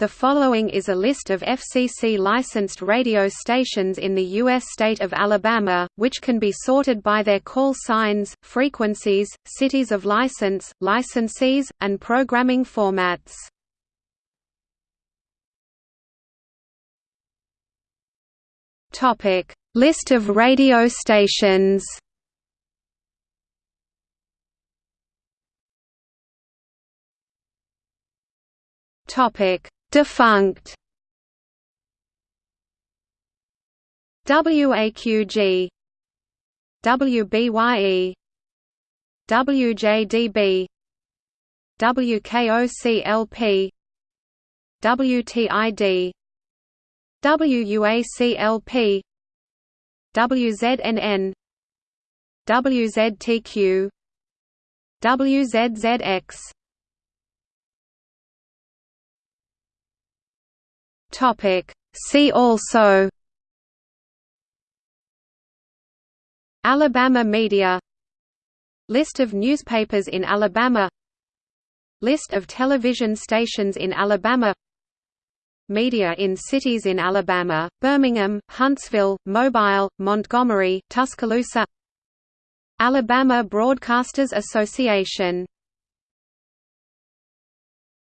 The following is a list of FCC-licensed radio stations in the U.S. state of Alabama, which can be sorted by their call signs, frequencies, cities of license, licensees, and programming formats. List of radio stations Topic Defunct. WAQG WBYE WJDB WKOCLP WTID WUACLP WZNN WZTQ WZZX Topic. See also Alabama media List of newspapers in Alabama List of television stations in Alabama Media in cities in Alabama, Birmingham, Huntsville, Mobile, Montgomery, Tuscaloosa Alabama Broadcasters Association